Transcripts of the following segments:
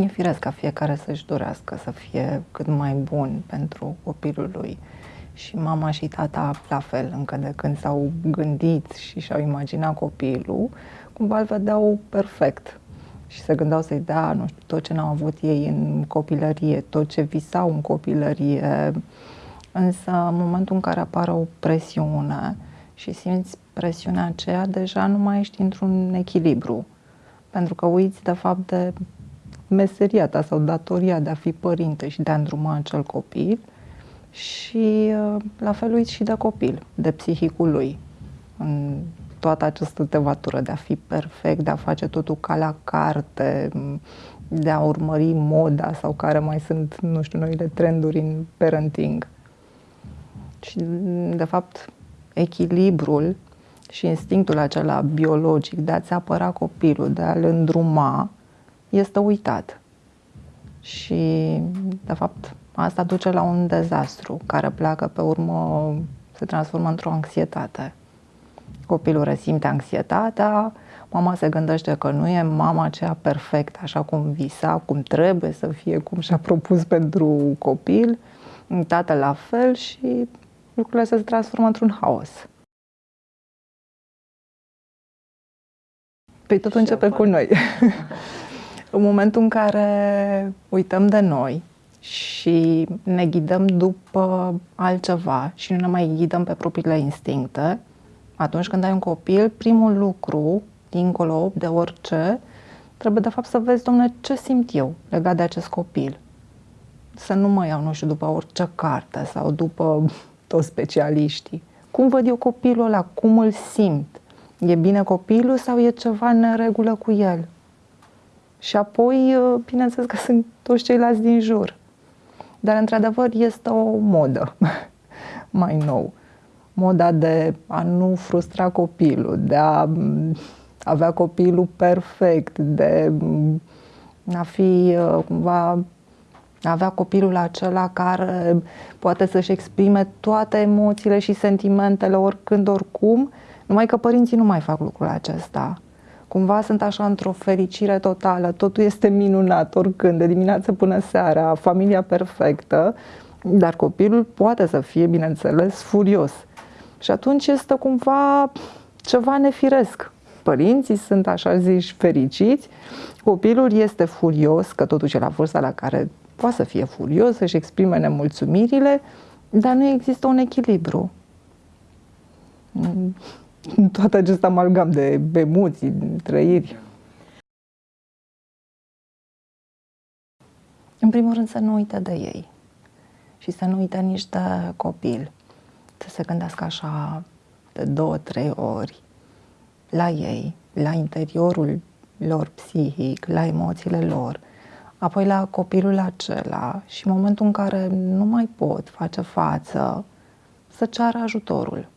E firesc ca fiecare să-și dorească să fie cât mai bun pentru copilul lui. Și mama și tata la fel, încă de când s-au gândit și și-au imaginat copilul, cumva îl vedeau perfect. Și se gândeau să-i dea, nu știu, tot ce n-au avut ei în copilărie, tot ce visau în copilărie. Însă, în momentul în care apare o presiune și simți presiunea aceea, deja nu mai ești într-un echilibru. Pentru că uiți, de fapt, de meseria ta sau datoria de a fi părinte și de a îndruma acel copil și uh, la fel uiți și de copil, de psihicul lui. În toată această tevatură de a fi perfect, de a face totul ca la carte, de a urmări moda sau care mai sunt, nu știu, noile trenduri în parenting. Și, de fapt, echilibrul și instinctul acela biologic de a-ți apăra copilul, de a-l îndruma, este uitat. Și, de fapt, asta duce la un dezastru care pleacă pe urmă, se transformă într-o anxietate. Copilul resimte anxietatea, mama se gândește că nu e mama aceea perfectă, așa cum visa, cum trebuie să fie, cum și-a propus pentru copil, tată la fel și lucrurile se transformă într-un haos. Păi totul începe cu noi. în momentul în care uităm de noi și ne ghidăm după altceva și nu ne mai ghidăm pe propriile instincte, atunci când ai un copil, primul lucru, dincolo de orice, trebuie de fapt să vezi, domnule, ce simt eu legat de acest copil. Să nu mă iau, nu știu, după orice carte sau după toți specialiștii. Cum văd eu copilul ăla? Cum îl simt? E bine copilul sau e ceva în regulă cu el? Și apoi, uh, bineînțeles că sunt toți ceilalți din jur. Dar, într-adevăr, este o modă mai nou. Moda de a nu frustra copilul, de a mm, avea copilul perfect, de mm, a fi uh, cumva a avea copilul acela care poate să-și exprime toate emoțiile și sentimentele oricând, oricum, numai că părinții nu mai fac lucrul acesta cumva sunt așa într-o fericire totală, totul este minunat oricând, de dimineață până seara, familia perfectă, dar copilul poate să fie, bineînțeles, furios. Și atunci este cumva ceva nefiresc. Părinții sunt, așa zici, fericiți, copilul este furios, că totuși e la vârsta la care poate să fie furios, să-și exprime nemulțumirile, dar nu există un echilibru toată acest amalgam de emoții, trăiri. În primul rând să nu uite de ei și să nu uite nici de copil. Să se gândească așa de două, trei ori la ei, la interiorul lor psihic, la emoțiile lor, apoi la copilul acela și în momentul în care nu mai pot face față, să ceară ajutorul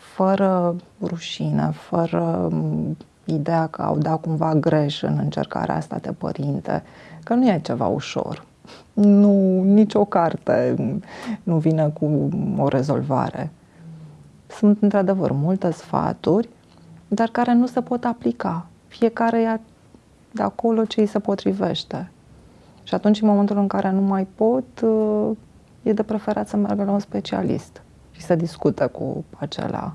fără rușine, fără mm, ideea că au dat cumva greș în încercarea asta de părinte, că nu e ceva ușor. Nu, nicio carte nu vine cu o rezolvare. Sunt într-adevăr multe sfaturi, dar care nu se pot aplica. Fiecare ia de acolo ce îi se potrivește. Și atunci, în momentul în care nu mai pot, e de preferat să meargă la un specialist și să discută cu acela